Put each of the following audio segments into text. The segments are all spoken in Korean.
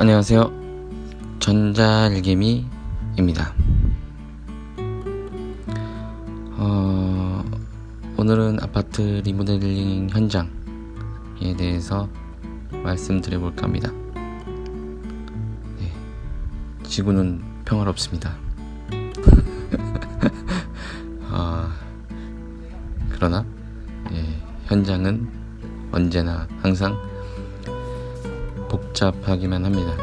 안녕하세요. 전자일개미입니다. 어, 오늘은 아파트 리모델링 현장에 대해서 말씀드려 볼까 합니다. 네, 지구는 평화롭습니다. 어, 그러나 예, 현장은 언제나 항상 복잡하기만 합니다.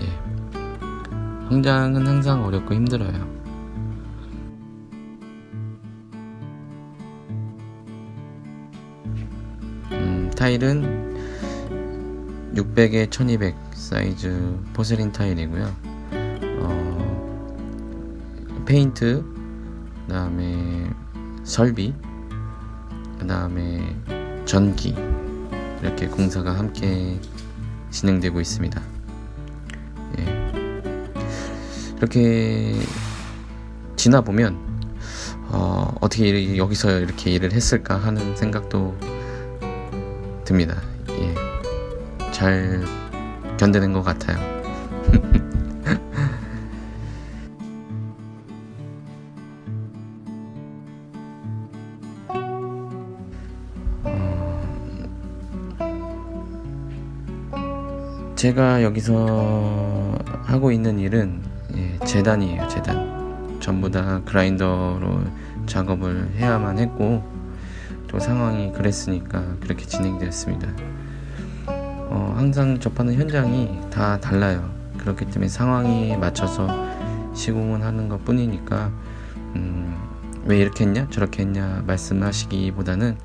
예. 성장은 항상 어렵고 힘들어요. 음, 타일은 600에 1200 사이즈 포슬린 타일이고요. 어, 페인트, 그 다음에 설비, 그 다음에 전기 이렇게 공사가 함께 진행되고 있습니다. 예. 이렇게 지나 보면 어, 어떻게 여기서 이렇게 일을 했을까 하는 생각도 듭니다. 예. 잘 견디는 것 같아요. 제가 여기서 하고 있는 일은 예, 재단이에요 재단. 전부 다 그라인더로 작업을 해야만 했고 또 상황이 그랬으니까 그렇게 진행되었습니다. 어, 항상 접하는 현장이 다 달라요. 그렇기 때문에 상황에 맞춰서 시공을 하는 것 뿐이니까 음, 왜 이렇게 했냐 저렇게 했냐 말씀하시기보다는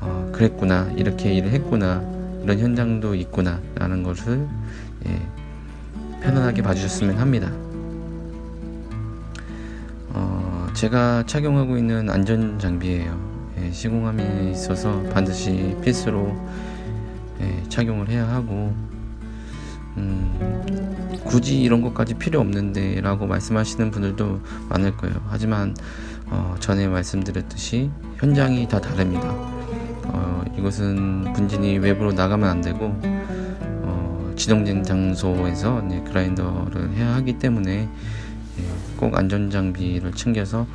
어, 그랬구나 이렇게 일을 했구나 이런 현장도 있구나 라는 것을 예, 편안하게 봐주셨으면 합니다. 어, 제가 착용하고 있는 안전장비예요. 예, 시공함에 있어서 반드시 필수로 예, 착용을 해야 하고 음, 굳이 이런 것까지 필요 없는데 라고 말씀하시는 분들도 많을 거예요. 하지만 어, 전에 말씀드렸듯이 현장이 다 다릅니다 어, 이것은 분진이 외부로 나가면 안 되고 어, 지정된 장소에서 네, 그라인더를 해야 하기 때문에 예, 꼭 안전 장비를 챙겨서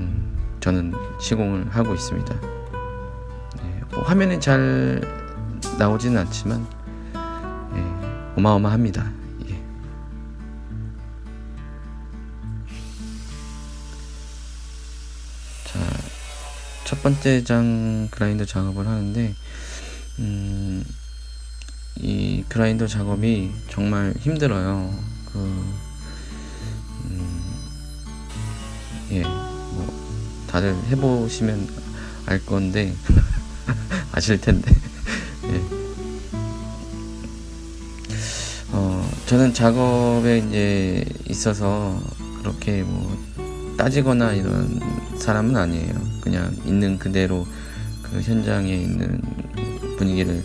음, 저는 시공을 하고 있습니다. 예, 뭐 화면에 잘 나오지는 않지만 예, 어마어마합니다 번째 장 그라인더 작업을 하는데 음, 이 그라인더 작업이 정말 힘들어요. 그 음, 예, 뭐 다들 해보시면 알 건데 아실 텐데 예. 어, 저는 작업에 이제 있어서 그렇게 뭐 따지거나 이런 사람은 아니에요. 그냥 있는 그대로 그 현장에 있는 분위기를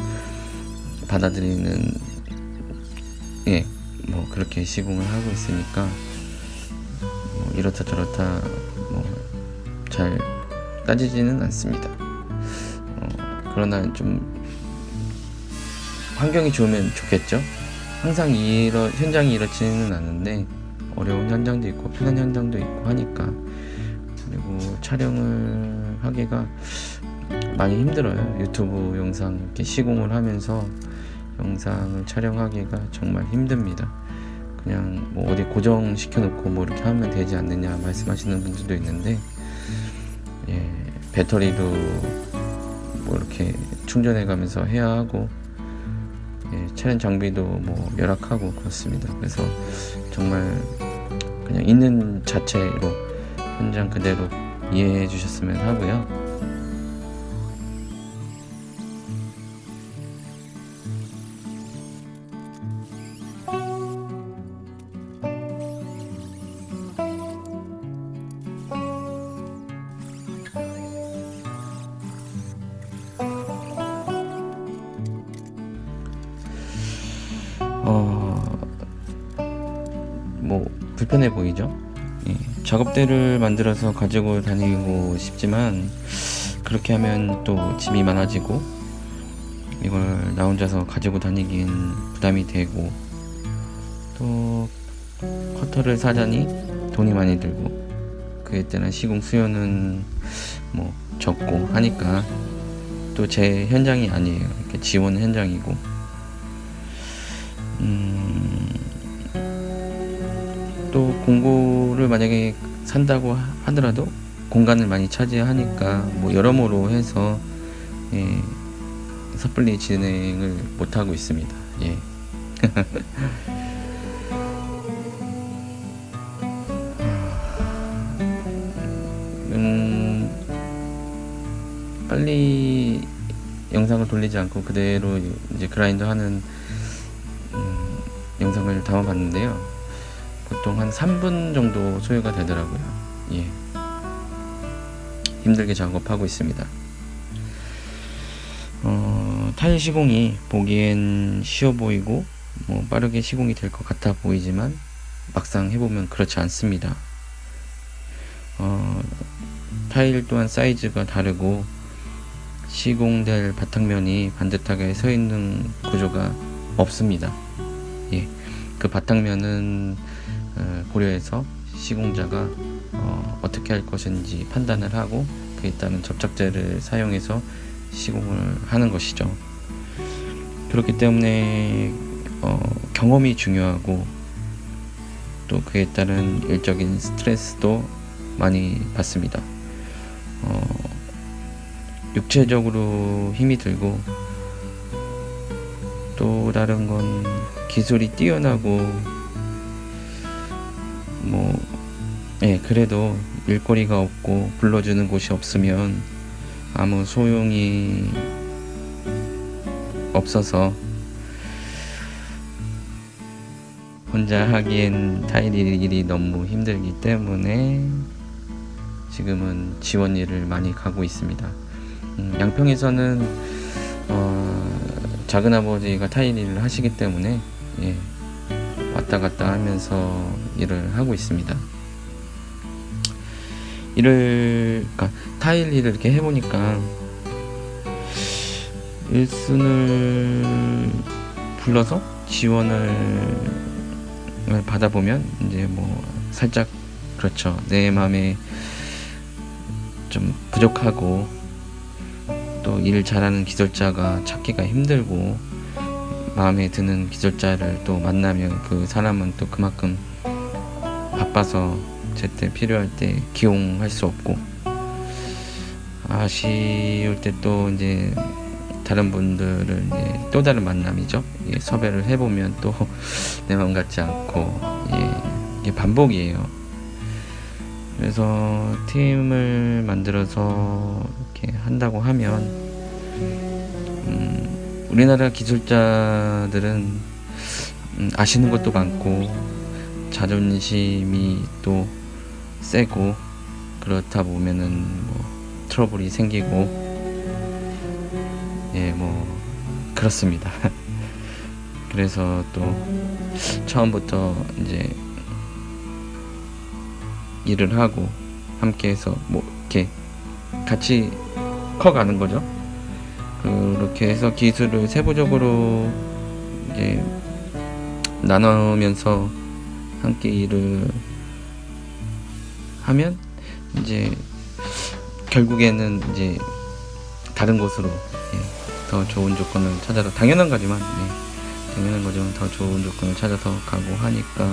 받아들이는 예, 뭐 그렇게 시공을 하고 있으니까 뭐 이렇다 저렇다 뭐 잘 따지지는 않습니다. 어, 그러나 좀 환경이 좋으면 좋겠죠. 항상 이러, 현장이 이렇지는 않은데 어려운 현장도 있고 편한 현장도 있고 하니까 그리고 촬영을 하기가 많이 힘들어요. 유튜브 영상 이렇게 시공을 하면서 영상을 촬영하기가 정말 힘듭니다. 그냥 뭐 어디 고정시켜 놓고 뭐 이렇게 하면 되지 않느냐 말씀하시는 분들도 있는데 예, 배터리도 뭐 이렇게 충전해 가면서 해야 하고 예, 촬영 장비도 뭐 열악하고 그렇습니다. 그래서 정말 그냥 있는 자체로 현장 그대로 이해해 주셨으면 하고요 어, 뭐 불편해 보이죠? 예, 작업대를 만들어서 가지고 다니고 싶지만 그렇게 하면 또 짐이 많아지고 이걸 나 혼자서 가지고 다니긴 부담이 되고 또 커터를 사자니 돈이 많이 들고 그에 따른 시공 수요는 뭐 적고 하니까 또 제 현장이 아니에요. 이렇게 지원 현장이고 공고를 만약에 산다고 하- 하더라도 공간을 많이 차지하니까 뭐 여러모로 해서 예, 섣불리 진행을 못 하고 있습니다. 예. 음, 빨리 영상을 돌리지 않고 그대로 이제 그라인더 하는 음, 영상을 담아봤는데요. 보통 한 3분 정도 소요가 되더라고요. 예. 힘들게 작업하고 있습니다. 어, 타일 시공이 보기엔 쉬워 보이고 뭐 빠르게 시공이 될 것 같아 보이지만 막상 해보면 그렇지 않습니다. 어, 타일 또한 사이즈가 다르고 시공될 바탕면이 반듯하게 서 있는 구조가 없습니다. 예, 그 바탕면은 어, 고려해서 시공자가 어, 어떻게 할 것인지 판단을 하고 그에 따른 접착제를 사용해서 시공을 하는 것이죠. 그렇기 때문에 어, 경험이 중요하고 또 그에 따른 일적인 스트레스도 많이 받습니다. 어, 육체적으로 힘이 들고 또 다른 건 기술이 뛰어나고 뭐 예, 그래도 일거리가 없고 불러주는 곳이 없으면 아무 소용이 없어서 혼자 하기엔 타일 일이 너무 힘들기 때문에 지금은 지원 일을 많이 가고 있습니다. 음, 양평에서는 어, 작은 아버지가 타일 일을 하시기 때문에 예, 왔다 갔다 하면서 일을 하고 있습니다. 일을 그러니까 타일 일을 이렇게 해보니까 일순을 불러서 지원을 받아보면 이제 뭐 살짝 그렇죠 내 마음에 좀 부족하고 또 일 잘하는 기술자가 찾기가 힘들고 마음에 드는 기술자를 또 만나면 그 사람은 또 그만큼 바빠서 제때 필요할 때 기용할 수 없고 아쉬울 때 또 이제 다른 분들을 이제 또 다른 만남이죠. 예, 섭외를 해보면 또 내 마음 같지 않고 예, 이게 반복이에요. 그래서 팀을 만들어서 이렇게 한다고 하면 음, 우리나라 기술자들은 음, 아시는 것도 많고 자존심이 또 세고 그렇다 보면은 뭐 트러블이 생기고 예 뭐 그렇습니다. 그래서 또 처음부터 이제 일을 하고 함께해서 뭐 이렇게 같이 커가는 거죠. 그렇게 해서 기술을 세부적으로 이제 나누면서 함께 일을 하면 이제 결국에는 이제 다른 곳으로 예, 더 좋은 조건을 찾아서 당연한 거지만 예, 당연한 거지만 더 좋은 조건을 찾아서 가고 하니까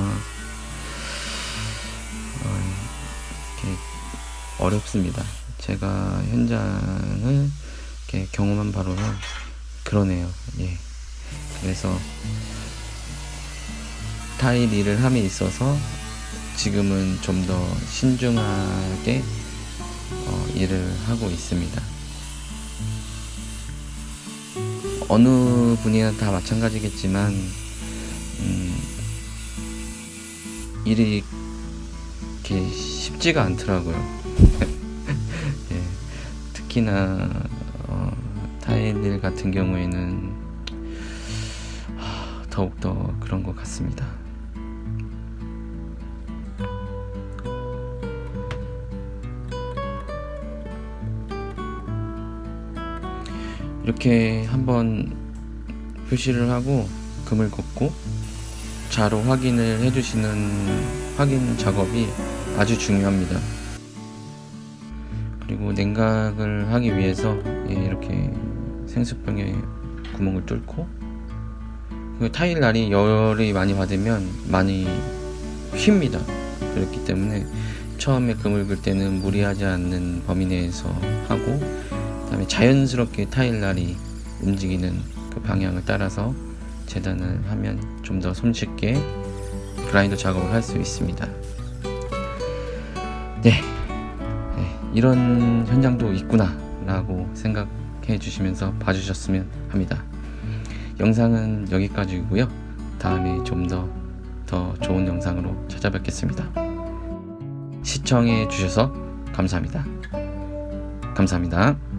어, 이렇게 어렵습니다. 제가 현장을 이렇게 경험한 바로는 그러네요. 예. 그래서 타일 일을 함에 있어서 지금은 좀 더 신중하게 어, 일을 하고 있습니다. 어느 분이나 다 마찬가지겠지만 음, 일이 이렇게 쉽지가 않더라고요. 예, 특히나 어, 타일 일 같은 경우에는 하, 더욱더 그런 것 같습니다. 이렇게 한번 표시를 하고 금을 걷고 자로 확인을 해주시는 확인 작업이 아주 중요합니다. 그리고 냉각을 하기 위해서 예, 이렇게 생수병에 구멍을 뚫고 그 타일 날이 열이 많이 받으면 많이 휩니다. 그렇기 때문에 처음에 금을 긁을 때는 무리하지 않는 범위 내에서 하고 그 다음에 자연스럽게 타일 날이 움직이는 그 방향을 따라서 재단을 하면 좀 더 손쉽게 그라인더 작업을 할 수 있습니다. 네. 네, 이런 현장도 있구나 라고 생각 해 주시면서 봐주셨으면 합니다. 영상은 여기까지고요. 다음에 좀 더 더 좋은 영상으로 찾아뵙겠습니다. 시청해 주셔서 감사합니다. 감사합니다.